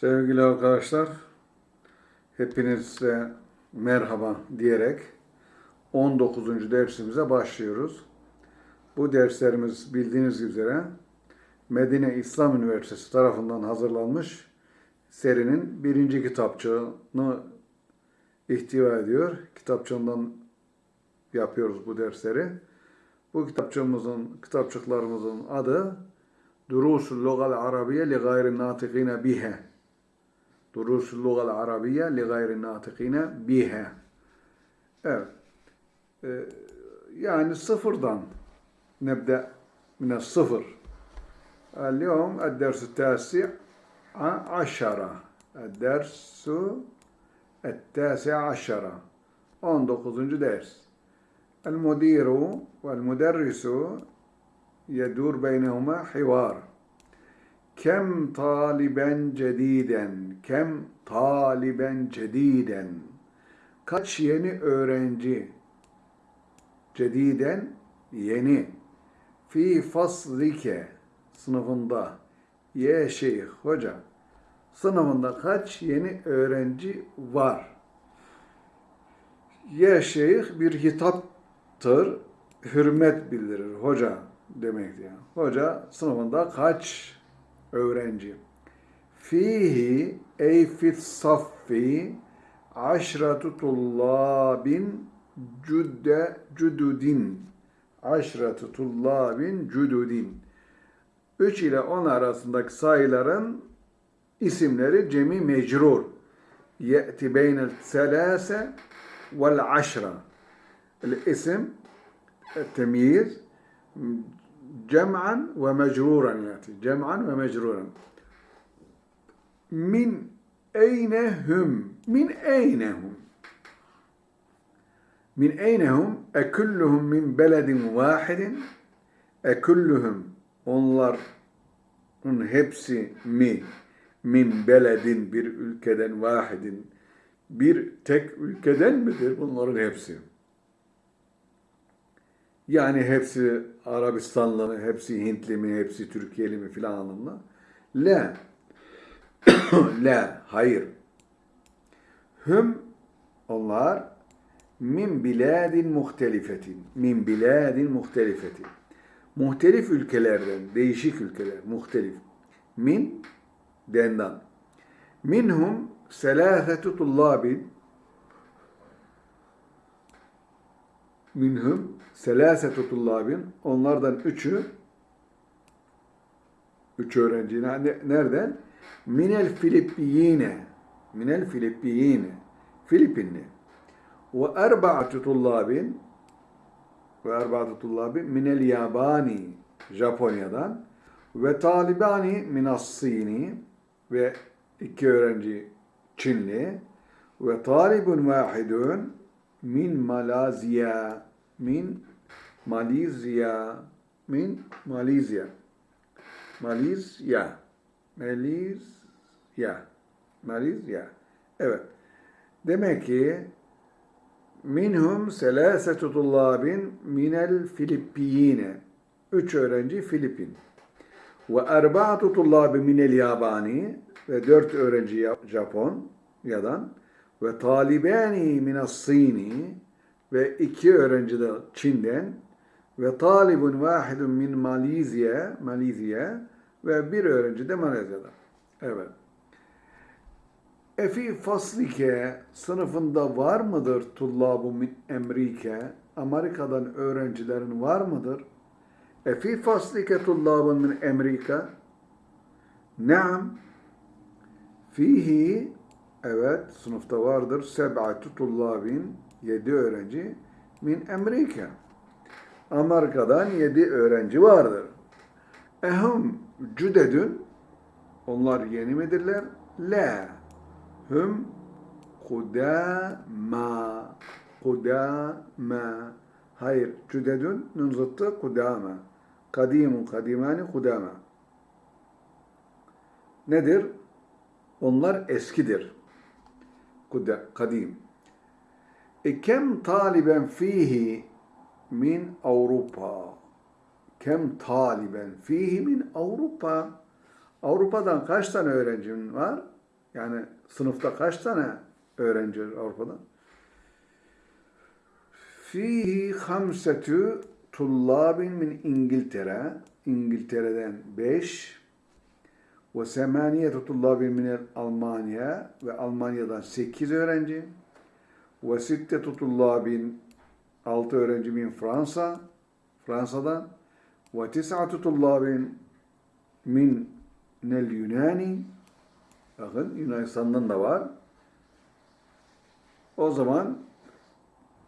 Sevgili arkadaşlar, hepinize merhaba diyerek 19. dersimize başlıyoruz. Bu derslerimiz bildiğiniz üzere Medine İslam Üniversitesi tarafından hazırlanmış serinin birinci kitapçığını ihtiva ediyor. Kitapçığından yapıyoruz bu dersleri. Bu kitapçığımızın, kitapçıklarımızın adı Durusul Lugal Arabiye li gayri natikine bihe. Durusul Lugal Arabiye li gayri natikine bihe. Evet. Ee, yani sıfırdan nebde mine sıfır. اليوم الدرس التاسع عشرة الدرس التاسع عشرة 19. ders المدير والمدرس يدور بينهما حوار Kem taliben cediden, kem taliben cediden. Kaç yeni öğrenci? Cediden, yeni. Fi faslike, sınıfında. Ye şeyh, hoca. Sınıfında kaç yeni öğrenci var? Ye şeyh bir hitaptır. Hürmet bildirir hoca demektir. Yani. Hoca sınıfında kaç öğrenci. Fihi ey fit saffi aşratu tullabin cüdde cüdudin aşratu tullabin cüdudin 3 ile 10 arasındaki sayıların isimleri cemi mecrur. Ye'ti beynel selase vel aşra. El isim cem'an ve mecruran yati. Cem'an ve mecruran. Min eynehum. Min eynehum. Min eynehum ekulluhum min beledin vahidin. Ekulluhum onların hepsi mi? Min beledin bir ülkeden vahidin. Bir tek ülkeden midir bunların hepsi? Yani hepsi Arabistanlı mı, hepsi Hintli mi, hepsi Türkiye'li mi filan anlamda. La. La. Hayır. Hüm onlar min biladin muhtelifetin. Min biladin muhtelifetin. Muhtelif ülkelerden, değişik ülkeler, muhtelif. Min, dendan. Minhum selâfetu tullâbin minhum selasetu tullabin onlardan üçü üç öğrenci nereden? Minel Filippiyine minel Filippiyine Filipinli. Ve erba'atu tullabin ve erba'atu tullabin minel Yabani Japonya'dan. Ve talibani minas Sini ve iki öğrenci Çinli. Ve talibun vahidun min Malazya min Malezya min Malezya Malezya Malezya Malezya evet. Demek ki minhum selasetu tullabin minel Filippiyine. Üç öğrenci Filipin ve erba'atu tullabi minel Yabani. Ve dört öğrenci Japon yadan ve talibani minas Sini ve iki öğrenci de Çin'den ve talibun vahidun min Malezya, Malezya ve bir öğrenci de Malezya'dan. Evet. Efi faslike sınıfında var mıdır tullabu min Amerike? Amerika'dan öğrencilerin var mıdır? Efi faslike tullabun min Amerika? Naam. Fihi Evet, sınıfta vardır. Seb'atu tullabin, yedi öğrenci min Amerika. Amerika'dan yedi öğrenci vardır. Ehum cüdedün, onlar yeni midirler? La. Hüm kudama. Kudama. Hayır, cüdedün nun zıttı kudama. Kadimun, kadimani, kudama. Nedir? Onlar eskidir E kem taliben fihi min Avrupa. Kem taliben fihi min Avrupa. Avrupa'dan kaç tane öğrencin var? Yani sınıfta kaç tane öğrenci var Avrupa'da? Fihi hamsetü tullabin min İngiltere. İngiltere'den 5 ve semaniyetu tullabin min Almanya ve Almanya'dan 8 öğrenci. Ve sittetu tullabin 6 öğrenci min Fransa Fransa'dan. Ve tis'atu tullabin min nel Yunani. Bakın Yunanistan'dan da var. O zaman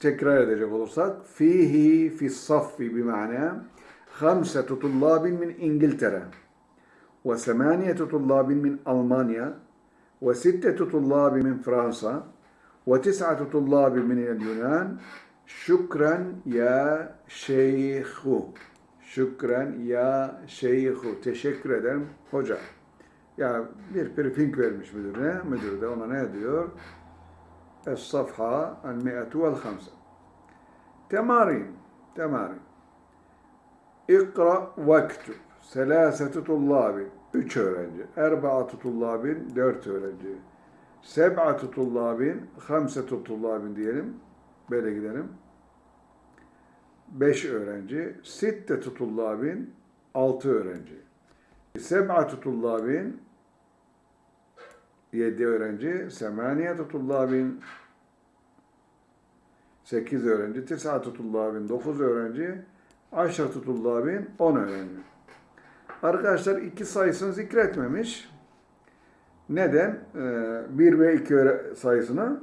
tekrar edecek olursak fihi fi saffi bima'na hamsetu tullabin min İngiltere. ve semaniyetu tullabin min Almanya ve sittetu tullabin min Fransa ve tis'atu tullabin min el Yunan şükran ya şeyhu şükran ya şeyhu teşekkür ederim hoca ya bir briefing vermiş müdürüne müdür de ona ne diyor الصفحة المئة والخمسة تمارين تمارين اقرأ واكتب Selâsetü tullâbin. Üç öğrenci. Erbaatü tullâbin. Dört öğrenci. Seb'atü tullâbin. Hamsetü tullâbin diyelim. Böyle gidelim. Beş öğrenci. Sittetü tullâbin. Altı öğrenci. Seb'atü tullâbin. Yedi öğrenci. Semaniyetü tullâbin. Sekiz öğrenci. Tisatü tullâbin. Dokuz öğrenci. Aşratü tullâbin. On öğrenci. Arkadaşlar iki sayısını zikretmemiş. Neden? 1 ve 2 sayısını.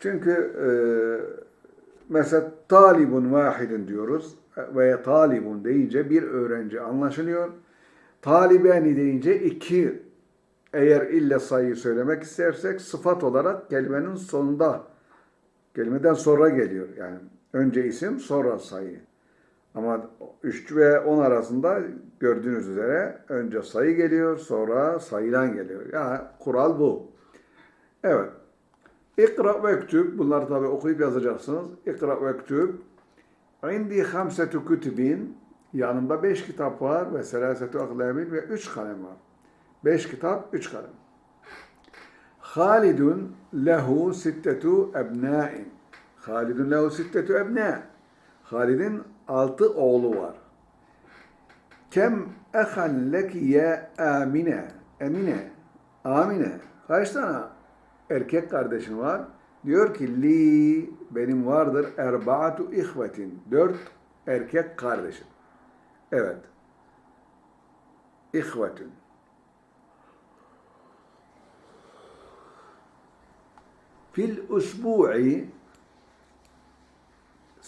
Çünkü e, mesela talibun vahidin diyoruz veya talibun deyince bir öğrenci anlaşılıyor. Talibeni deyince iki eğer ille sayıyı söylemek istersek sıfat olarak kelimenin sonunda, kelimeden sonra geliyor. Yani önce isim sonra sayı. Ama 3 ve 10 arasında gördüğünüz üzere önce sayı geliyor sonra sayılan geliyor. Yani kural bu. Evet. İkra ve ektüb. Bunları tabi okuyup yazacaksınız. İkra ve ektüb. İndi hamsetu kütübin. Yanımda beş kitap var ve selasetu aklamin ve üç kalem var. Beş kitap, üç kalem. Halidun lehu sittetu ebnâin. Halidun lehu sittetu ebnâ. Halid'in altı oğlu var. Kem ehan lekiye amine. Emine. Amine. Kaç tane erkek kardeşin var? Diyor ki li benim vardır erbaatu ihvetin. Dört erkek kardeşim. Evet. İhvetün. Fil usbu'i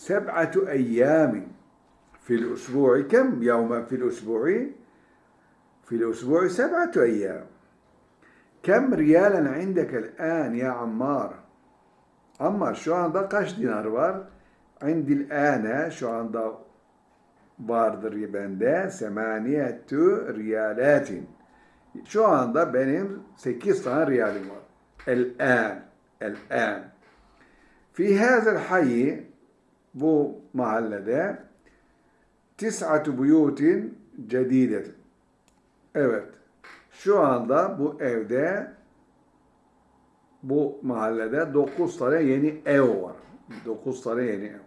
سبعة أيام في الأسبوع كم يوما في الأسبوع؟ في الأسبوع سبعة أيام كم ريالا عندك الآن يا عمار؟ عمار şu anda kaç dinar var? Indil ane şu anda vardır bende semaniyetü riyalatin. Şu anda benim 8 tane riyalim var. El-an. El-an. Fi hazel hayyi bu mahallede tis'atu buyutin cedidet. Evet. Şu anda bu evde bu mahallede 9 tane yeni ev var. 9 tane yeni ev.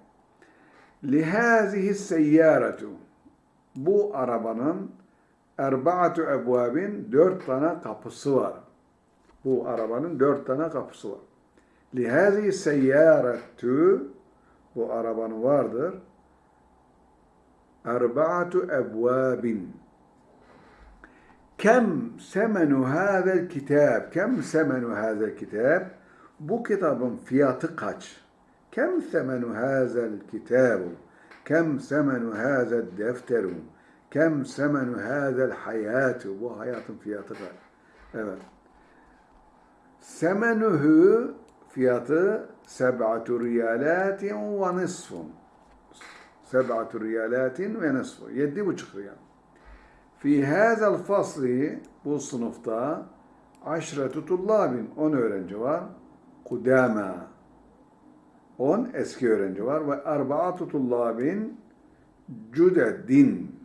Lihazihi seyyaratu. Bu arabanın erbaatu ebvabin dört tane kapısı var. Bu arabanın dört tane kapısı var. Lihazihi seyyaratu bu arabanın vardır. Erbaatu ebvabin. Kem semenu hazel kitab? Kem semenu hazel kitab? Bu kitabın fiyatı kaç? Kem semenu hazel kitabu? Kem semenu hazel defteru? Kem semenu hazel hayatu? Bu hayatın fiyatı kaç? Evet. Semenuhu fiyatı seb'atu riyalatin ve nisfun. Seb'atu riyalatin ve nisfun. Yedi buçuk riyal. Fi hazel fasli bu sınıfta aşretu tullabin. On öğrenci var. Kudama. On eski öğrenci var. Ve erbaatu tullabin cüdedin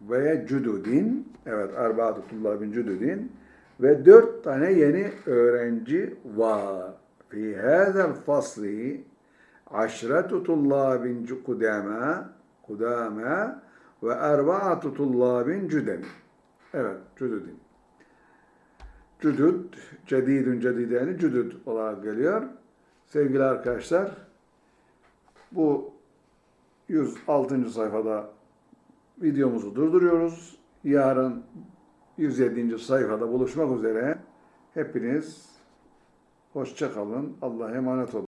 veya cüdudin. Evet, erbaatu tullabin cüdudin. ve dört tane yeni öğrenci var. Hâzel fasli aşretu tullâbin kudâmâ kudâmâ ve erba'atu tullâbin cüdem. Evet, cüdüdün. Cüdüd, cedidün cedideni cüdüd olarak geliyor. Sevgili arkadaşlar, bu 106. sayfada videomuzu durduruyoruz. Yarın 107. sayfada buluşmak üzere. Hepiniz hoşça kalın. Allah'a emanet olun.